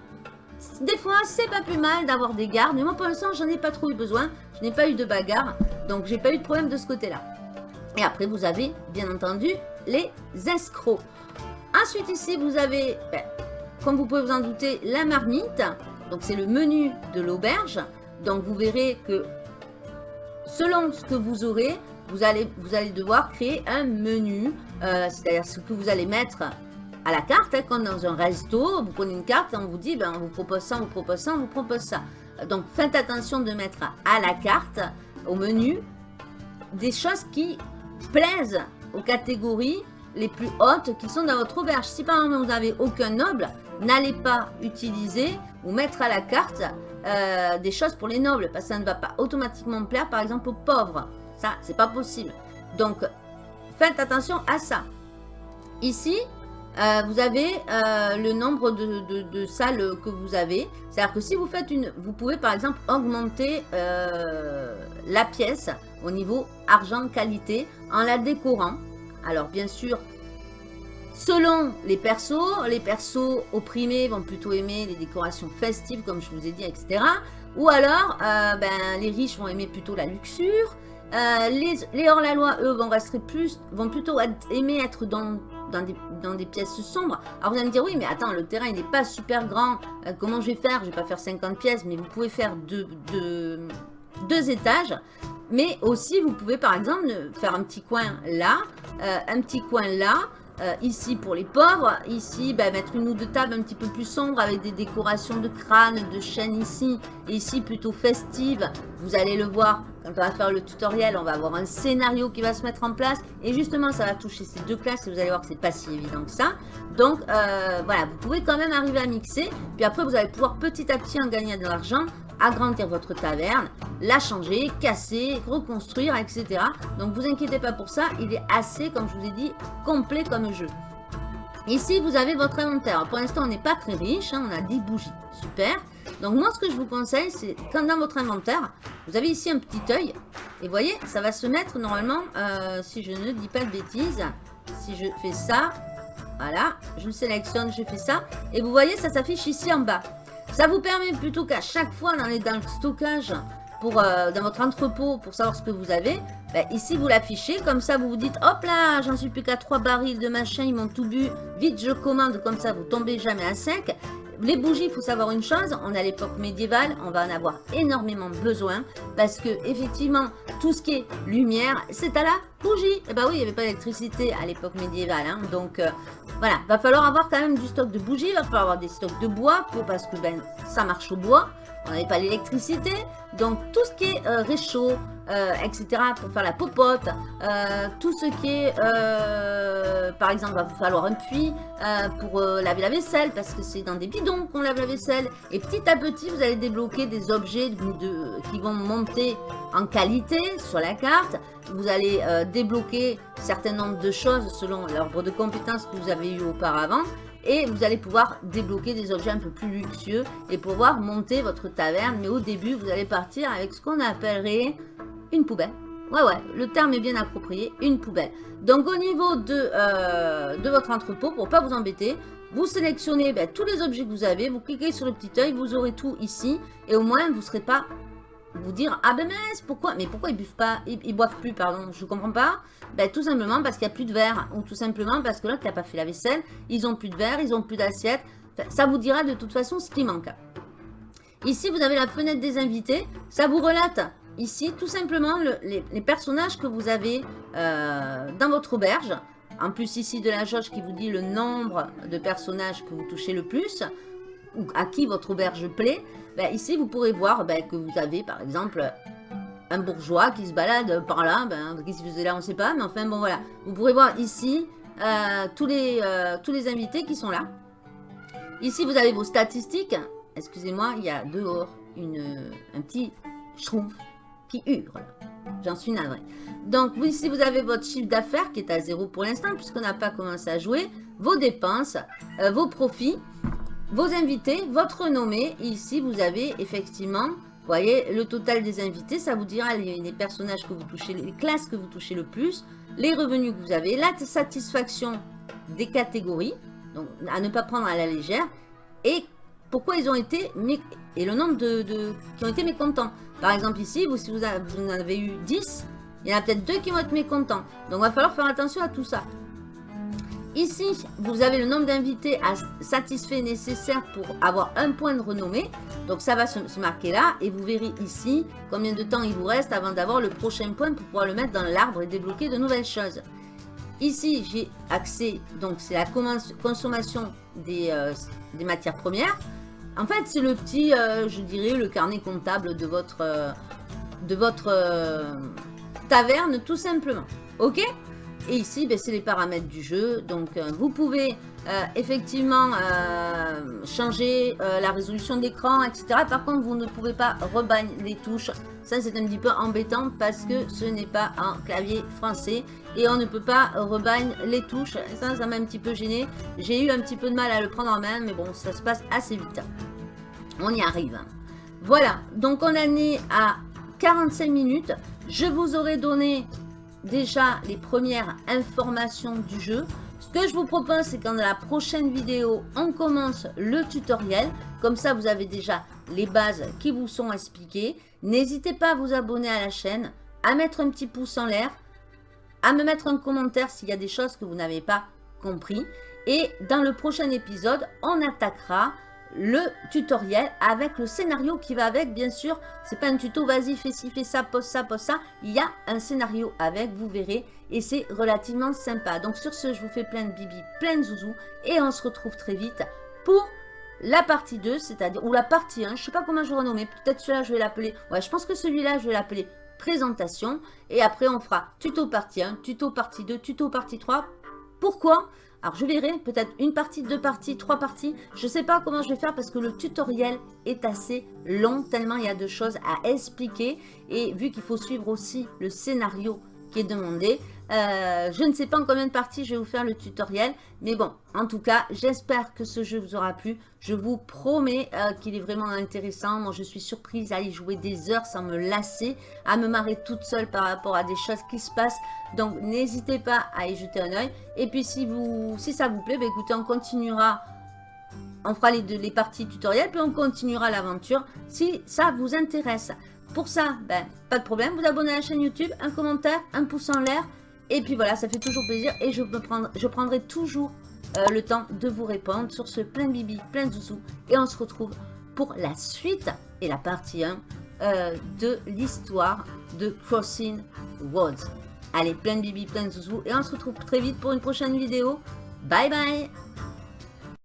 des fois c'est pas plus mal d'avoir des gardes, mais moi pour l'instant j'en ai pas trop eu besoin, je n'ai pas eu de bagarre, donc j'ai pas eu de problème de ce côté-là. Et après vous avez bien entendu les escrocs. Ensuite ici vous avez, ben, comme vous pouvez vous en douter, la marmite. Donc c'est le menu de l'auberge. Donc vous verrez que selon ce que vous aurez, vous allez, vous allez devoir créer un menu, euh, c'est-à-dire ce que vous allez mettre à la carte, hein, comme dans un resto, vous prenez une carte et on vous dit, ben, on vous propose ça, on vous propose ça, on vous propose ça. Donc faites attention de mettre à la carte, au menu, des choses qui plaisent aux catégories les plus hautes qui sont dans votre auberge. Si par exemple vous n'avez aucun noble, n'allez pas utiliser ou mettre à la carte euh, des choses pour les nobles, parce que ça ne va pas automatiquement plaire, par exemple, aux pauvres. Ça, c'est pas possible. Donc, faites attention à ça. Ici, euh, vous avez euh, le nombre de, salles que vous avez. C'est-à-dire que si vous faites une... Vous pouvez, par exemple, augmenter la pièce au niveau argent qualité en la décorant. Alors, bien sûr, Selon les persos, les persos opprimés vont plutôt aimer les décorations festives, comme je vous ai dit, etc. Ou alors, euh, ben, les riches vont aimer plutôt la luxure. Euh, les, hors-la-loi, eux, vont, rester plus, vont plutôt aimer être dans dans des, pièces sombres. Alors vous allez me dire, oui, mais attends, le terrain, n'est pas super grand. Euh, comment je vais faire? Je vais pas faire 50 pièces, mais vous pouvez faire deux, deux, étages. Mais aussi, vous pouvez par exemple faire un petit coin là, un petit coin là, euh, ici pour les pauvres, ici bah, mettre une ou deux tables un petit peu plus sombres avec des décorations de crâne, de chaînes ici, et ici plutôt festive. Vous allez le voir quand on va faire le tutoriel, on va avoir un scénario qui va se mettre en place et justement ça va toucher ces deux classes et vous allez voir que c'est pas si évident que ça. Donc euh, voilà, vous pouvez quand même arriver à mixer, puis après vous allez pouvoir petit à petit en gagner de l'argent agrandir votre taverne, la changer, casser, reconstruire, etc. Donc vous inquiétez pas pour ça, il est assez, comme je vous ai dit, complet comme jeu. Ici, vous avez votre inventaire. Pour l'instant, on n'est pas très riche, hein, on a 10 bougies. Super. Donc moi, ce que je vous conseille, c'est quand dans votre inventaire, vous avez ici un petit œil. Et voyez, ça va se mettre normalement, euh, si je ne dis pas de bêtises, si je fais ça, voilà, je le sélectionne, je fais ça. Et vous voyez, ça s'affiche ici en bas. Ça vous permet plutôt qu'à chaque fois dans, les, dans le stockage, pour, euh, dans votre entrepôt, pour savoir ce que vous avez, ben, ici vous l'affichez, comme ça vous vous dites, hop là, j'en suis plus qu'à 3 barils de machin, ils m'ont tout bu, vite je commande, comme ça vous tombez jamais à sec. Les bougies, il faut savoir une chose, on à l'époque médiévale, on va en avoir énormément besoin parce que effectivement, tout ce qui est lumière, c'est à la bougie. Et eh bah ben oui, il n'y avait pas d'électricité à l'époque médiévale, hein, donc euh, voilà, va falloir avoir quand même du stock de bougies, va falloir avoir des stocks de bois pour, parce que ben, ça marche au bois. On n'avait pas l'électricité, donc tout ce qui est euh, réchaud, euh, etc. pour faire la popote, euh, tout ce qui est, par exemple, va vous falloir un puits pour laver la vaisselle parce que c'est dans des bidons qu'on lave la vaisselle. Et petit à petit, vous allez débloquer des objets qui vont monter en qualité sur la carte. Vous allez débloquer certain nombre de choses selon l'arbre de compétences que vous avez eu auparavant et vous allez pouvoir débloquer des objets un peu plus luxueux et pouvoir monter votre taverne. Mais au début, vous allez partir avec ce qu'on appellerait une poubelle. Ouais, ouais, le terme est bien approprié, une poubelle. Donc au niveau de, euh, votre entrepôt, pour pas vous embêter, vous sélectionnez ben, tous les objets que vous avez, vous cliquez sur le petit œil, vous aurez tout ici, et au moins vous ne serez pas vous dire ah ben mince pourquoi mais pourquoi ils buvent pas ils, boivent plus pardon je comprends pas ben tout simplement parce qu'il n'y a plus de verre ou tout simplement parce que là tu n'as pas fait la vaisselle ils ont plus de verre ils ont plus d'assiette. Ça vous dira de toute façon ce qui manque. Ici vous avez la fenêtre des invités ça vous relate. Ici tout simplement les, personnages que vous avez euh, dans votre auberge. En plus ici de la jauge qui vous dit le nombre de personnages que vous touchez le plus ou à qui votre auberge plaît ben, ici, vous pourrez voir ben, que vous avez, par exemple, un bourgeois qui se balade par là. Ben, Qu'est-ce qu'il faisait là On ne sait pas. Mais enfin, bon, voilà. Vous pourrez voir ici euh, tous, les, euh, tous les invités qui sont là. Ici, vous avez vos statistiques. Excusez-moi, il y a dehors un petit schtroumpf qui hurle. J'en suis navré. Donc, ici, vous avez votre chiffre d'affaires qui est à zéro pour l'instant, puisqu'on n'a pas commencé à jouer. Vos dépenses, euh, vos profits vos invités, votre renommée. ici, vous avez effectivement, vous voyez, le total des invités. Ça vous dira les, personnages que vous touchez, les classes que vous touchez le plus, les revenus que vous avez, la satisfaction des catégories, donc à ne pas prendre à la légère, et pourquoi ils ont été, et le nombre de, qui ont été mécontents. Par exemple ici, vous, si vous, vous en avez eu 10, il y en a peut-être deux qui vont être mécontents. Donc il va falloir faire attention à tout ça. Ici, vous avez le nombre d'invités satisfaits nécessaire pour avoir un point de renommée. Donc ça va se, marquer là. Et vous verrez ici combien de temps il vous reste avant d'avoir le prochain point pour pouvoir le mettre dans l'arbre et débloquer de nouvelles choses. Ici, j'ai accès, donc c'est la consommation des, euh, des, matières premières. En fait, c'est le petit, euh, je dirais, le carnet comptable de votre, euh, de votre taverne, tout simplement. Ok? Et ici, ben, c'est les paramètres du jeu. Donc, euh, vous pouvez euh, effectivement euh, changer la résolution d'écran, etc. Par contre, vous ne pouvez pas rebagne les touches. Ça, c'est un petit peu embêtant parce que ce n'est pas un clavier français. Et on ne peut pas rebagne les touches. Ça, ça m'a un petit peu gêné. J'ai eu un petit peu de mal à le prendre en main. Mais bon, ça se passe assez vite. On y arrive. Voilà. Donc, on en est à 45 minutes. Je vous aurais donné déjà les premières informations du jeu. Ce que je vous propose, c'est qu'en la prochaine vidéo, on commence le tutoriel. Comme ça, vous avez déjà les bases qui vous sont expliquées. N'hésitez pas à vous abonner à la chaîne, à mettre un petit pouce en l'air, à me mettre un commentaire s'il y a des choses que vous n'avez pas compris. Et dans le prochain épisode, on attaquera le tutoriel avec le scénario qui va avec, bien sûr. C'est pas un tuto, vas-y, fais ci, fais ça, pose ça, pose ça. Il y a un scénario avec, vous verrez, et c'est relativement sympa. Donc sur ce, je vous fais plein de bibi, plein de zouzou, et on se retrouve très vite pour la partie 2, c'est-à-dire, ou la partie 1, je sais pas comment je vais renommer, peut-être celui-là, je vais l'appeler, ouais, je pense que celui-là, je vais l'appeler présentation, et après, on fera tuto partie 1, tuto partie 2, tuto partie 3. Pourquoi? Alors je verrai peut-être une partie, deux parties, trois parties. Je ne sais pas comment je vais faire parce que le tutoriel est assez long tellement il y a de choses à expliquer. Et vu qu'il faut suivre aussi le scénario qui est demandé, euh, je ne sais pas en combien de parties je vais vous faire le tutoriel. Mais bon, en tout cas, j'espère que ce jeu vous aura plu. Je vous promets euh, qu'il est vraiment intéressant. Moi, je suis surprise à y jouer des heures sans me lasser, à me marrer toute seule par rapport à des choses qui se passent. Donc, n'hésitez pas à y jeter un oeil. Et puis, si, vous, si ça vous plaît, bah, écoutez, on continuera on fera les, les parties tutoriels, puis on continuera l'aventure si ça vous intéresse. Pour ça, ben, pas de problème, vous abonnez à la chaîne YouTube, un commentaire, un pouce en l'air, et puis voilà, ça fait toujours plaisir et je, prendrai toujours euh, le temps de vous répondre sur ce plein bibi, plein de zouzou. Et on se retrouve pour la suite et la partie 1 euh, de l'histoire de Crossing Roads. Allez, plein bibi, plein de zouzou. Et on se retrouve très vite pour une prochaine vidéo. Bye bye